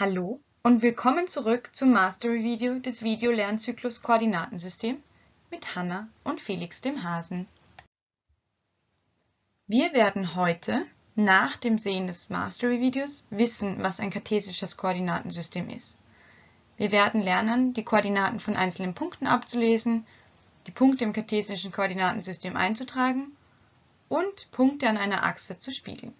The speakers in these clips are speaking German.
Hallo und willkommen zurück zum Mastery-Video des Videolernzyklus Koordinatensystem mit Hanna und Felix dem Hasen. Wir werden heute nach dem Sehen des Mastery-Videos wissen, was ein kartesisches Koordinatensystem ist. Wir werden lernen, die Koordinaten von einzelnen Punkten abzulesen, die Punkte im kartesischen Koordinatensystem einzutragen und Punkte an einer Achse zu spiegeln.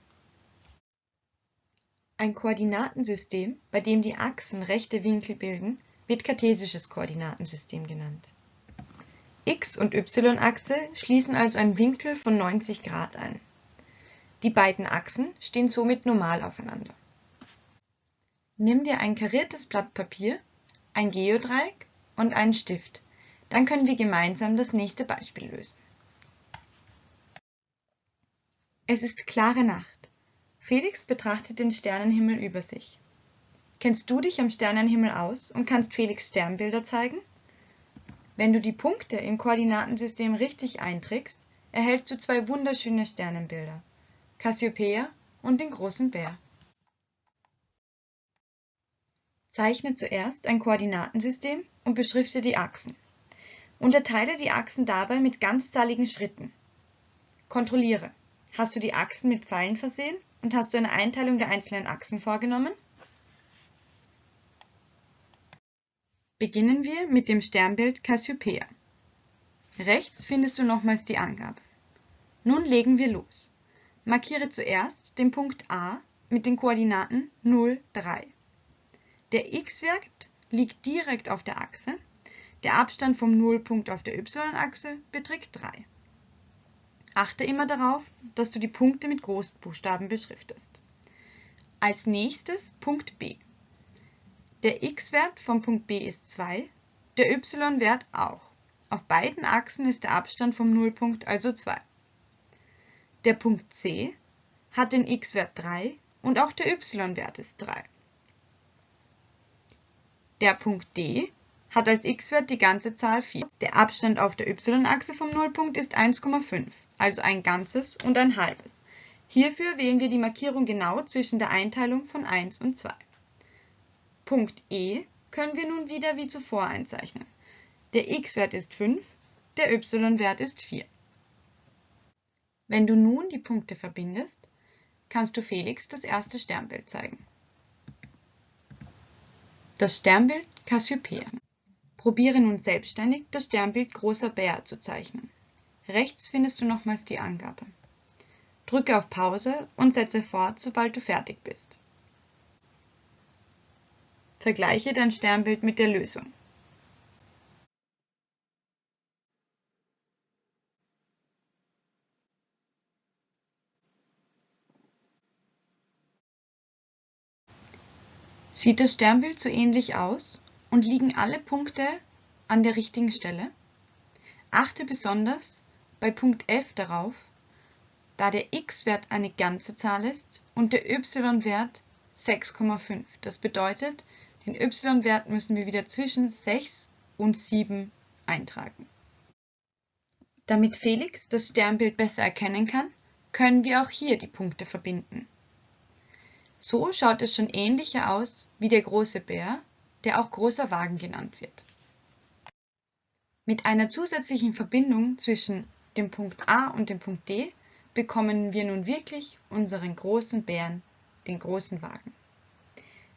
Ein Koordinatensystem, bei dem die Achsen rechte Winkel bilden, wird kartesisches Koordinatensystem genannt. x- und y-Achse schließen also einen Winkel von 90 Grad ein. Die beiden Achsen stehen somit normal aufeinander. Nimm dir ein kariertes Blatt Papier, ein Geodreieck und einen Stift, dann können wir gemeinsam das nächste Beispiel lösen. Es ist klare Nacht. Felix betrachtet den Sternenhimmel über sich. Kennst du dich am Sternenhimmel aus und kannst Felix Sternbilder zeigen? Wenn du die Punkte im Koordinatensystem richtig einträgst, erhältst du zwei wunderschöne Sternenbilder, Cassiopeia und den großen Bär. Zeichne zuerst ein Koordinatensystem und beschrifte die Achsen. Unterteile die Achsen dabei mit ganzzahligen Schritten. Kontrolliere. Hast du die Achsen mit Pfeilen versehen und hast du eine Einteilung der einzelnen Achsen vorgenommen? Beginnen wir mit dem Sternbild Cassiopeia. Rechts findest du nochmals die Angabe. Nun legen wir los. Markiere zuerst den Punkt A mit den Koordinaten 0, 3. Der x-Wert liegt direkt auf der Achse, der Abstand vom Nullpunkt auf der y-Achse beträgt 3. Achte immer darauf, dass du die Punkte mit Großbuchstaben beschriftest. Als nächstes Punkt B. Der x-Wert vom Punkt B ist 2, der y-Wert auch. Auf beiden Achsen ist der Abstand vom Nullpunkt also 2. Der Punkt C hat den x-Wert 3 und auch der y-Wert ist 3. Der Punkt D hat als x-Wert die ganze Zahl 4. Der Abstand auf der y-Achse vom Nullpunkt ist 1,5 also ein ganzes und ein halbes. Hierfür wählen wir die Markierung genau zwischen der Einteilung von 1 und 2. Punkt E können wir nun wieder wie zuvor einzeichnen. Der x-Wert ist 5, der y-Wert ist 4. Wenn du nun die Punkte verbindest, kannst du Felix das erste Sternbild zeigen. Das Sternbild Cassiopeia. Probiere nun selbstständig das Sternbild Großer Bär zu zeichnen. Rechts findest du nochmals die Angabe. Drücke auf Pause und setze fort, sobald du fertig bist. Vergleiche dein Sternbild mit der Lösung. Sieht das Sternbild so ähnlich aus und liegen alle Punkte an der richtigen Stelle? Achte besonders bei Punkt F darauf, da der x-Wert eine ganze Zahl ist und der y-Wert 6,5. Das bedeutet, den y-Wert müssen wir wieder zwischen 6 und 7 eintragen. Damit Felix das Sternbild besser erkennen kann, können wir auch hier die Punkte verbinden. So schaut es schon ähnlicher aus wie der große Bär, der auch großer Wagen genannt wird. Mit einer zusätzlichen Verbindung zwischen dem Punkt A und dem Punkt D bekommen wir nun wirklich unseren großen Bären, den großen Wagen.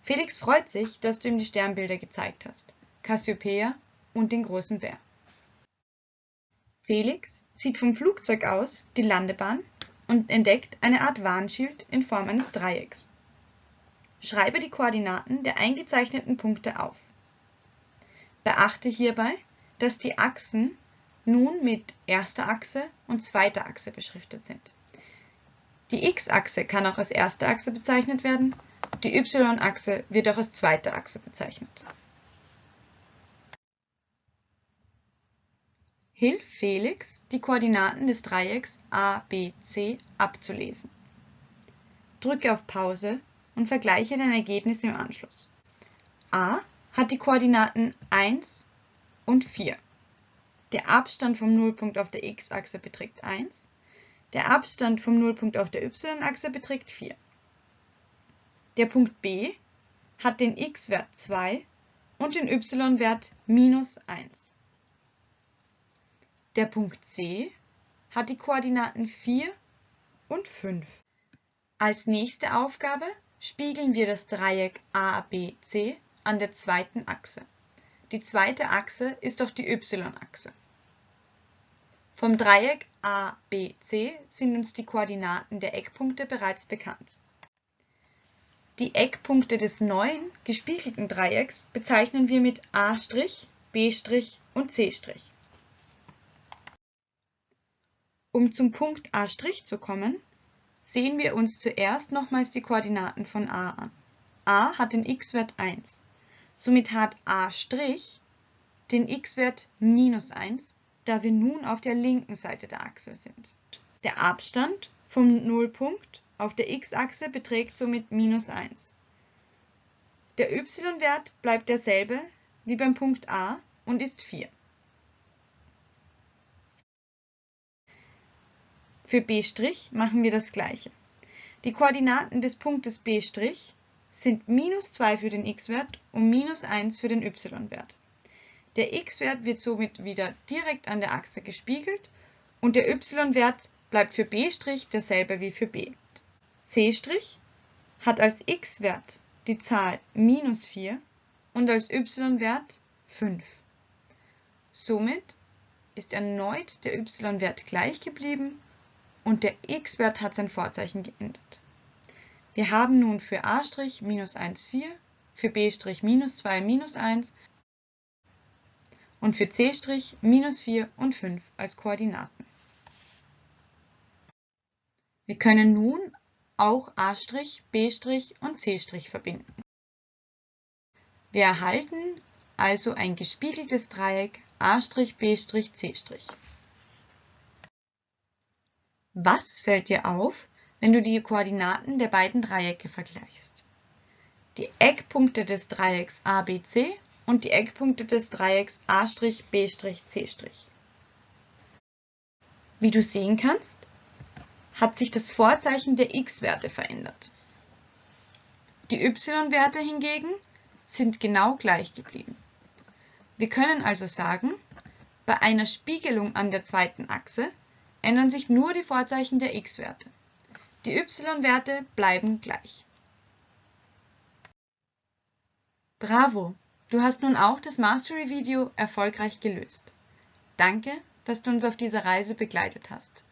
Felix freut sich, dass du ihm die Sternbilder gezeigt hast, Cassiopeia und den großen Bär. Felix sieht vom Flugzeug aus die Landebahn und entdeckt eine Art Warnschild in Form eines Dreiecks. Schreibe die Koordinaten der eingezeichneten Punkte auf. Beachte hierbei, dass die Achsen nun mit erster Achse und zweiter Achse beschriftet sind. Die x-Achse kann auch als erste Achse bezeichnet werden, die y-Achse wird auch als zweite Achse bezeichnet. Hilf Felix, die Koordinaten des Dreiecks ABC abzulesen. Drücke auf Pause und vergleiche dein Ergebnis im Anschluss. A hat die Koordinaten 1 und 4. Der Abstand vom Nullpunkt auf der x-Achse beträgt 1. Der Abstand vom Nullpunkt auf der y-Achse beträgt 4. Der Punkt B hat den x-Wert 2 und den y-Wert minus 1. Der Punkt C hat die Koordinaten 4 und 5. Als nächste Aufgabe spiegeln wir das Dreieck ABC an der zweiten Achse. Die zweite Achse ist auch die y-Achse. Vom Dreieck ABC sind uns die Koordinaten der Eckpunkte bereits bekannt. Die Eckpunkte des neuen gespiegelten Dreiecks bezeichnen wir mit A', B' und C'. Um zum Punkt A' zu kommen, sehen wir uns zuerst nochmals die Koordinaten von A an. A hat den x-Wert 1. Somit hat A' den x-Wert minus 1 da wir nun auf der linken Seite der Achse sind. Der Abstand vom Nullpunkt auf der x-Achse beträgt somit minus 1. Der y-Wert bleibt derselbe wie beim Punkt A und ist 4. Für B' machen wir das gleiche. Die Koordinaten des Punktes B' sind minus 2 für den x-Wert und minus 1 für den y-Wert. Der x-Wert wird somit wieder direkt an der Achse gespiegelt und der y-Wert bleibt für b' derselbe wie für b. c' hat als x-Wert die Zahl minus 4 und als y-Wert 5. Somit ist erneut der y-Wert gleich geblieben und der x-Wert hat sein Vorzeichen geändert. Wir haben nun für a' minus 1, 4, für b' minus 2, minus 1 und für c' minus 4 und 5 als Koordinaten. Wir können nun auch a', b' und c' verbinden. Wir erhalten also ein gespiegeltes Dreieck a', b', c'. Was fällt dir auf, wenn du die Koordinaten der beiden Dreiecke vergleichst? Die Eckpunkte des Dreiecks ABC und die Eckpunkte des Dreiecks a', b', c'. Wie du sehen kannst, hat sich das Vorzeichen der x-Werte verändert. Die y-Werte hingegen sind genau gleich geblieben. Wir können also sagen, bei einer Spiegelung an der zweiten Achse ändern sich nur die Vorzeichen der x-Werte. Die y-Werte bleiben gleich. Bravo! Du hast nun auch das Mastery-Video erfolgreich gelöst. Danke, dass du uns auf dieser Reise begleitet hast.